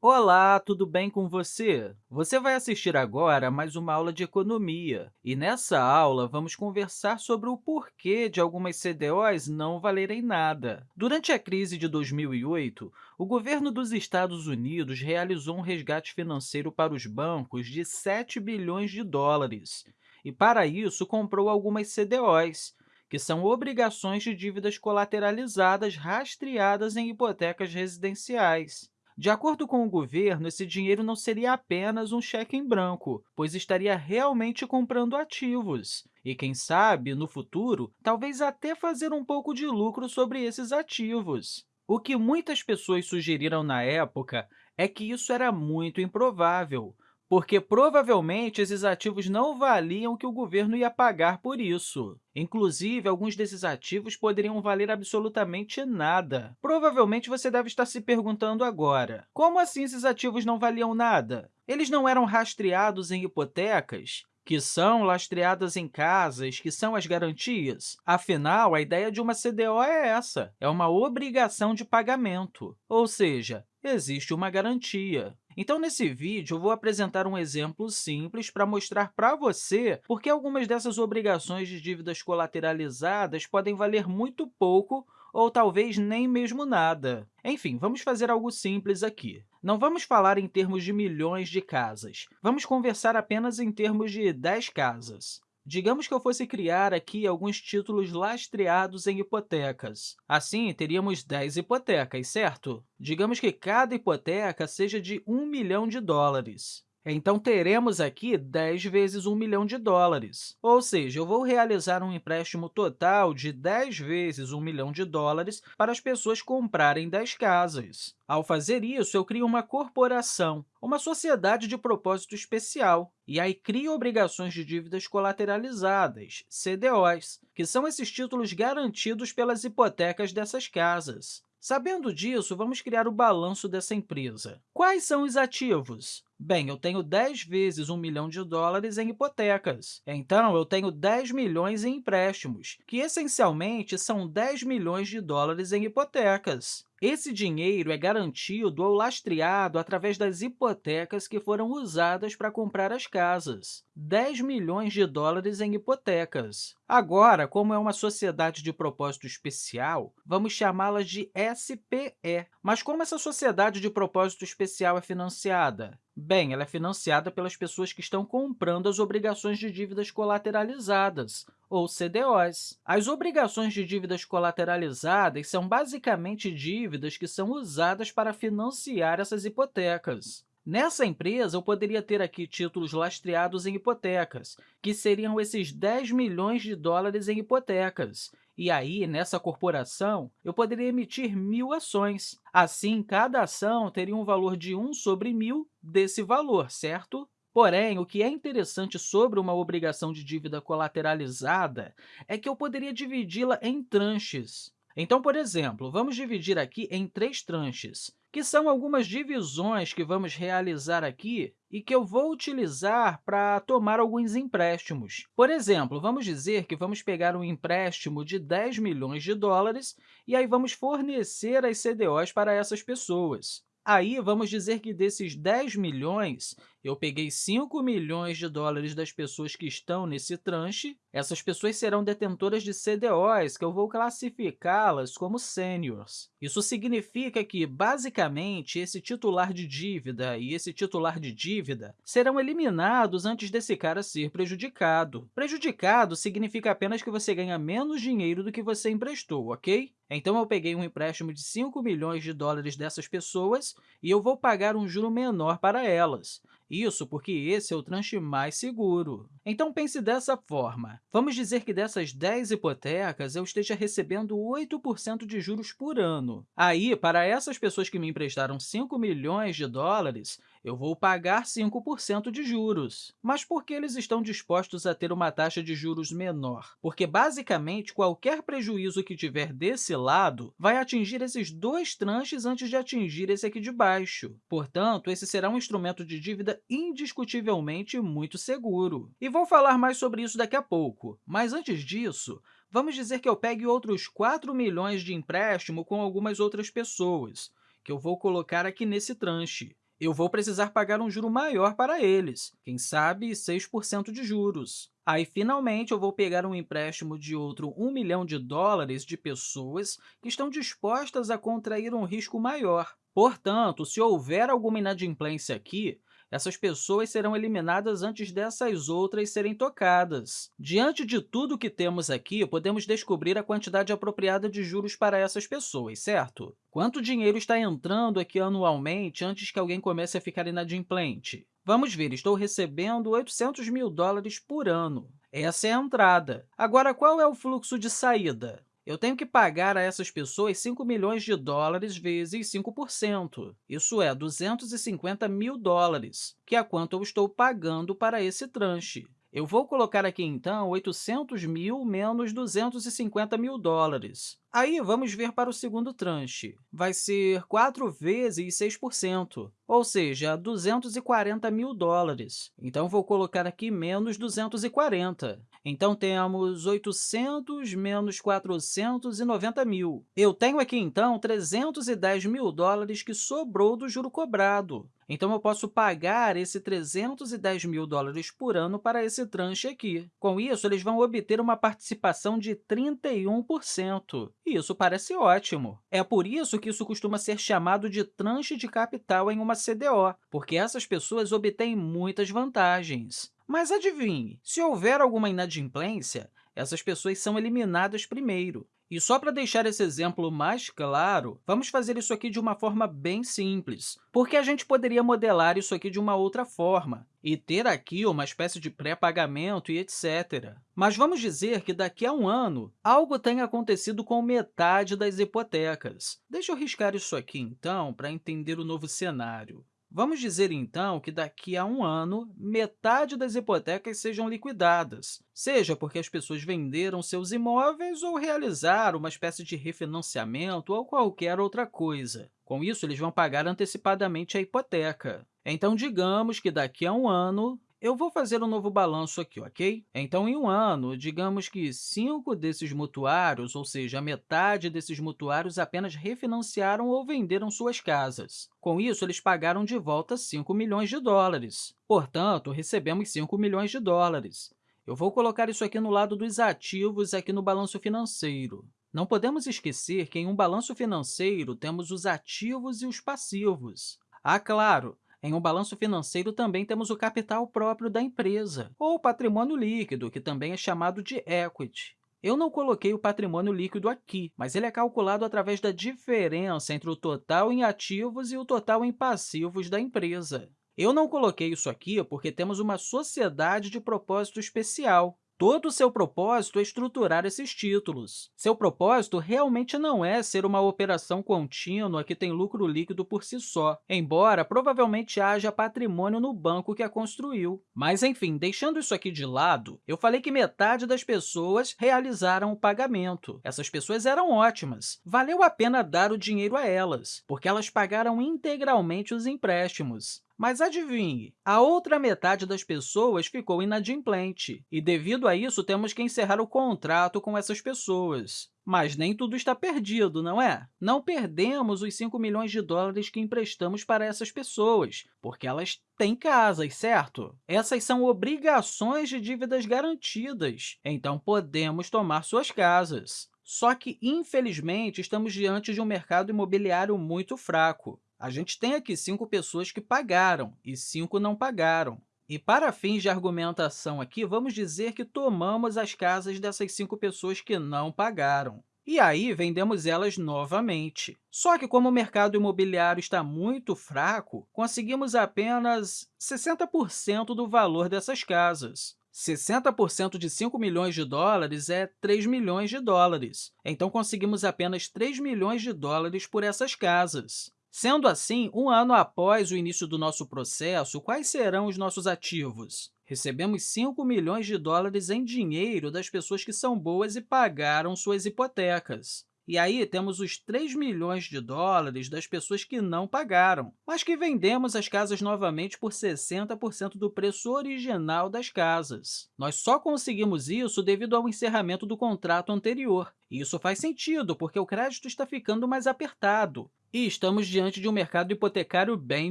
Olá, tudo bem com você? Você vai assistir agora a mais uma aula de economia. E nessa aula, vamos conversar sobre o porquê de algumas CDOs não valerem nada. Durante a crise de 2008, o governo dos Estados Unidos realizou um resgate financeiro para os bancos de 7 bilhões de dólares. E, para isso, comprou algumas CDOs, que são obrigações de dívidas colateralizadas rastreadas em hipotecas residenciais. De acordo com o governo, esse dinheiro não seria apenas um cheque em branco, pois estaria realmente comprando ativos. E, quem sabe, no futuro, talvez até fazer um pouco de lucro sobre esses ativos. O que muitas pessoas sugeriram na época é que isso era muito improvável, porque provavelmente esses ativos não valiam o que o governo ia pagar por isso. Inclusive, alguns desses ativos poderiam valer absolutamente nada. Provavelmente você deve estar se perguntando agora, como assim esses ativos não valiam nada? Eles não eram rastreados em hipotecas? que são lastreadas em casas, que são as garantias. Afinal, a ideia de uma CDO é essa, é uma obrigação de pagamento, ou seja, existe uma garantia. Então, nesse vídeo, eu vou apresentar um exemplo simples para mostrar para você por que algumas dessas obrigações de dívidas colateralizadas podem valer muito pouco ou talvez nem mesmo nada. Enfim, vamos fazer algo simples aqui. Não vamos falar em termos de milhões de casas. Vamos conversar apenas em termos de 10 casas. Digamos que eu fosse criar aqui alguns títulos lastreados em hipotecas. Assim, teríamos 10 hipotecas, certo? Digamos que cada hipoteca seja de 1 milhão de dólares. Então, teremos aqui 10 vezes 1 milhão de dólares. Ou seja, eu vou realizar um empréstimo total de 10 vezes 1 milhão de dólares para as pessoas comprarem 10 casas. Ao fazer isso, eu crio uma corporação, uma sociedade de propósito especial, e aí crio obrigações de dívidas colateralizadas, CDOs, que são esses títulos garantidos pelas hipotecas dessas casas. Sabendo disso, vamos criar o balanço dessa empresa. Quais são os ativos? Bem, eu tenho 10 vezes 1 milhão de dólares em hipotecas. Então, eu tenho 10 milhões em empréstimos, que essencialmente são 10 milhões de dólares em hipotecas. Esse dinheiro é garantido ou lastreado através das hipotecas que foram usadas para comprar as casas. 10 milhões de dólares em hipotecas. Agora, como é uma sociedade de propósito especial, vamos chamá-la de SPE. Mas como essa sociedade de propósito especial é financiada? Bem, ela é financiada pelas pessoas que estão comprando as obrigações de dívidas colateralizadas, ou CDOs. As obrigações de dívidas colateralizadas são basicamente dívidas que são usadas para financiar essas hipotecas. Nessa empresa, eu poderia ter aqui títulos lastreados em hipotecas, que seriam esses 10 milhões de dólares em hipotecas, e aí, nessa corporação, eu poderia emitir mil ações. Assim, cada ação teria um valor de 1 sobre mil desse valor, certo? Porém, o que é interessante sobre uma obrigação de dívida colateralizada é que eu poderia dividi-la em tranches. Então, por exemplo, vamos dividir aqui em três tranches que são algumas divisões que vamos realizar aqui e que eu vou utilizar para tomar alguns empréstimos. Por exemplo, vamos dizer que vamos pegar um empréstimo de 10 milhões de dólares e aí vamos fornecer as CDOs para essas pessoas. Aí, vamos dizer que desses 10 milhões, eu peguei 5 milhões de dólares das pessoas que estão nesse tranche. Essas pessoas serão detentoras de CDOs, que eu vou classificá-las como seniors. Isso significa que, basicamente, esse titular de dívida e esse titular de dívida serão eliminados antes desse cara ser prejudicado. Prejudicado significa apenas que você ganha menos dinheiro do que você emprestou, ok? Então, eu peguei um empréstimo de 5 milhões de dólares dessas pessoas e eu vou pagar um juro menor para elas. Isso porque esse é o tranche mais seguro. Então, pense dessa forma. Vamos dizer que dessas 10 hipotecas, eu esteja recebendo 8% de juros por ano. Aí, para essas pessoas que me emprestaram 5 milhões de dólares, eu vou pagar 5% de juros. Mas por que eles estão dispostos a ter uma taxa de juros menor? Porque, basicamente, qualquer prejuízo que tiver desse lado vai atingir esses dois tranches antes de atingir esse aqui de baixo. Portanto, esse será um instrumento de dívida indiscutivelmente muito seguro. E vou falar mais sobre isso daqui a pouco. Mas, antes disso, vamos dizer que eu pegue outros 4 milhões de empréstimo com algumas outras pessoas, que eu vou colocar aqui nesse tranche. Eu vou precisar pagar um juro maior para eles, quem sabe 6% de juros. Aí, finalmente, eu vou pegar um empréstimo de outro 1 milhão de dólares de pessoas que estão dispostas a contrair um risco maior. Portanto, se houver alguma inadimplência aqui, essas pessoas serão eliminadas antes dessas outras serem tocadas. Diante de tudo que temos aqui, podemos descobrir a quantidade apropriada de juros para essas pessoas, certo? Quanto dinheiro está entrando aqui anualmente antes que alguém comece a ficar inadimplente? Vamos ver, estou recebendo 800 mil dólares por ano. Essa é a entrada. Agora, qual é o fluxo de saída? Eu tenho que pagar a essas pessoas 5 milhões de dólares vezes 5%. Isso é 250 mil dólares, que é quanto eu estou pagando para esse tranche. Eu vou colocar aqui, então, 800 mil menos 250 mil dólares. Aí, vamos ver para o segundo tranche. Vai ser 4 vezes 6%, ou seja, 240 mil dólares. Então, vou colocar aqui menos 240. Então, temos 800 menos 490 mil. Eu tenho aqui, então, 310 mil dólares que sobrou do juro cobrado. Então, eu posso pagar esse 310 mil dólares por ano para esse tranche aqui. Com isso, eles vão obter uma participação de 31%. E isso parece ótimo. É por isso que isso costuma ser chamado de tranche de capital em uma CDO, porque essas pessoas obtêm muitas vantagens. Mas adivinhe, se houver alguma inadimplência, essas pessoas são eliminadas primeiro. E só para deixar esse exemplo mais claro, vamos fazer isso aqui de uma forma bem simples, porque a gente poderia modelar isso aqui de uma outra forma e ter aqui uma espécie de pré-pagamento e etc. Mas vamos dizer que daqui a um ano algo tenha acontecido com metade das hipotecas. Deixa eu riscar isso aqui, então, para entender o novo cenário. Vamos dizer, então, que daqui a um ano, metade das hipotecas sejam liquidadas, seja porque as pessoas venderam seus imóveis ou realizaram uma espécie de refinanciamento ou qualquer outra coisa. Com isso, eles vão pagar antecipadamente a hipoteca. Então, digamos que daqui a um ano, eu vou fazer um novo balanço aqui, ok? Então, em um ano, digamos que cinco desses mutuários, ou seja, metade desses mutuários, apenas refinanciaram ou venderam suas casas. Com isso, eles pagaram de volta 5 milhões de dólares. Portanto, recebemos 5 milhões de dólares. Eu vou colocar isso aqui no lado dos ativos, aqui no balanço financeiro. Não podemos esquecer que, em um balanço financeiro, temos os ativos e os passivos. Ah, claro! Em um balanço financeiro, também temos o capital próprio da empresa, ou patrimônio líquido, que também é chamado de equity. Eu não coloquei o patrimônio líquido aqui, mas ele é calculado através da diferença entre o total em ativos e o total em passivos da empresa. Eu não coloquei isso aqui porque temos uma sociedade de propósito especial, Todo o seu propósito é estruturar esses títulos. Seu propósito realmente não é ser uma operação contínua que tem lucro líquido por si só, embora provavelmente haja patrimônio no banco que a construiu. Mas, enfim, deixando isso aqui de lado, eu falei que metade das pessoas realizaram o pagamento. Essas pessoas eram ótimas. Valeu a pena dar o dinheiro a elas, porque elas pagaram integralmente os empréstimos. Mas adivinhe, a outra metade das pessoas ficou inadimplente, e, devido a isso, temos que encerrar o contrato com essas pessoas. Mas nem tudo está perdido, não é? Não perdemos os 5 milhões de dólares que emprestamos para essas pessoas, porque elas têm casas, certo? Essas são obrigações de dívidas garantidas, então podemos tomar suas casas. Só que, infelizmente, estamos diante de um mercado imobiliário muito fraco. A gente tem aqui cinco pessoas que pagaram e cinco não pagaram. E, para fins de argumentação aqui, vamos dizer que tomamos as casas dessas cinco pessoas que não pagaram. E aí, vendemos elas novamente. Só que, como o mercado imobiliário está muito fraco, conseguimos apenas 60% do valor dessas casas. 60% de 5 milhões de dólares é 3 milhões de dólares. Então, conseguimos apenas 3 milhões de dólares por essas casas. Sendo assim, um ano após o início do nosso processo, quais serão os nossos ativos? Recebemos 5 milhões de dólares em dinheiro das pessoas que são boas e pagaram suas hipotecas. E aí temos os 3 milhões de dólares das pessoas que não pagaram, mas que vendemos as casas novamente por 60% do preço original das casas. Nós só conseguimos isso devido ao encerramento do contrato anterior. E isso faz sentido, porque o crédito está ficando mais apertado. E estamos diante de um mercado hipotecário bem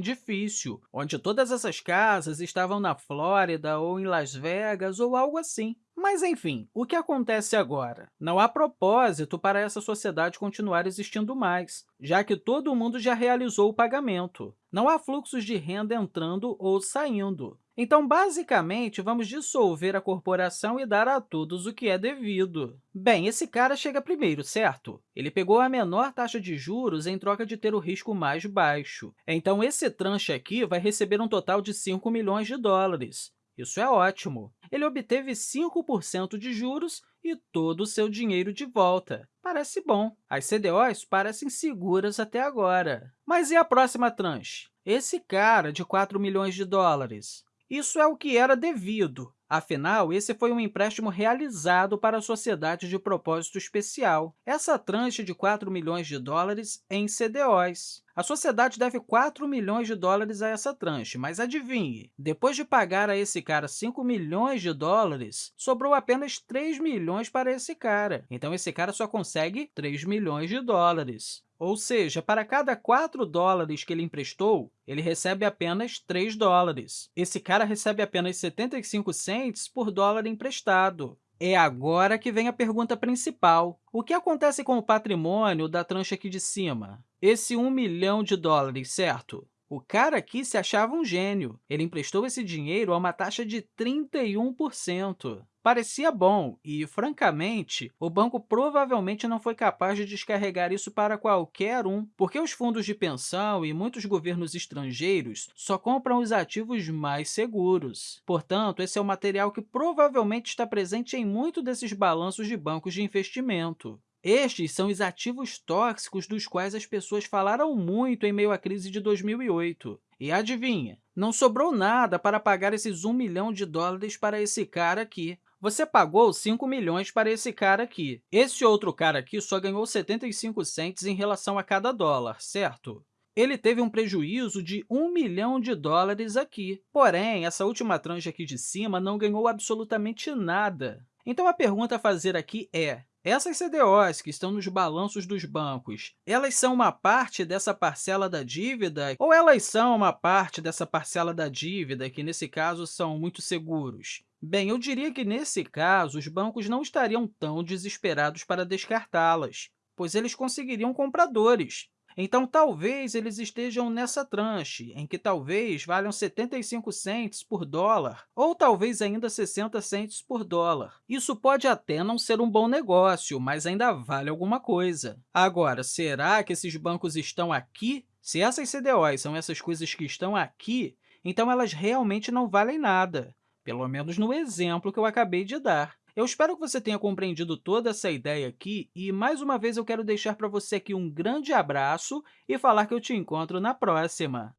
difícil, onde todas essas casas estavam na Flórida ou em Las Vegas ou algo assim. Mas, enfim, o que acontece agora? Não há propósito para essa sociedade continuar existindo mais, já que todo mundo já realizou o pagamento. Não há fluxos de renda entrando ou saindo. Então, basicamente, vamos dissolver a corporação e dar a todos o que é devido. Bem, esse cara chega primeiro, certo? Ele pegou a menor taxa de juros em troca de ter o risco mais baixo. Então, esse tranche aqui vai receber um total de 5 milhões de dólares. Isso é ótimo. Ele obteve 5% de juros e todo o seu dinheiro de volta. Parece bom. As CDOs parecem seguras até agora. Mas e a próxima tranche? Esse cara de 4 milhões de dólares. Isso é o que era devido. Afinal, esse foi um empréstimo realizado para a sociedade de propósito especial. Essa tranche de 4 milhões de dólares em CDOs. A sociedade deve 4 milhões de dólares a essa tranche, mas adivinhe, depois de pagar a esse cara 5 milhões de dólares, sobrou apenas 3 milhões para esse cara. Então, esse cara só consegue 3 milhões de dólares. Ou seja, para cada 4 dólares que ele emprestou, ele recebe apenas 3 dólares. Esse cara recebe apenas 75 cents por dólar emprestado. É agora que vem a pergunta principal. O que acontece com o patrimônio da trancha aqui de cima? Esse 1 milhão de dólares, certo? O cara aqui se achava um gênio. Ele emprestou esse dinheiro a uma taxa de 31%. Parecia bom e, francamente, o banco provavelmente não foi capaz de descarregar isso para qualquer um, porque os fundos de pensão e muitos governos estrangeiros só compram os ativos mais seguros. Portanto, esse é o material que provavelmente está presente em muito desses balanços de bancos de investimento. Estes são os ativos tóxicos dos quais as pessoas falaram muito em meio à crise de 2008. E adivinha, não sobrou nada para pagar esses 1 milhão de dólares para esse cara aqui. Você pagou 5 milhões para esse cara aqui. Esse outro cara aqui só ganhou 75 cents em relação a cada dólar, certo? Ele teve um prejuízo de 1 milhão de dólares aqui. Porém, essa última tranche aqui de cima não ganhou absolutamente nada. Então, a pergunta a fazer aqui é, essas CDOs que estão nos balanços dos bancos, elas são uma parte dessa parcela da dívida ou elas são uma parte dessa parcela da dívida, que nesse caso são muito seguros? Bem, eu diria que nesse caso os bancos não estariam tão desesperados para descartá-las, pois eles conseguiriam compradores. Então, talvez eles estejam nessa tranche, em que talvez valham 75 cents por dólar, ou talvez ainda 60 cents por dólar. Isso pode até não ser um bom negócio, mas ainda vale alguma coisa. Agora, será que esses bancos estão aqui? Se essas CDOs são essas coisas que estão aqui, então elas realmente não valem nada, pelo menos no exemplo que eu acabei de dar. Eu espero que você tenha compreendido toda essa ideia aqui e, mais uma vez, eu quero deixar para você aqui um grande abraço e falar que eu te encontro na próxima!